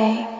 pray.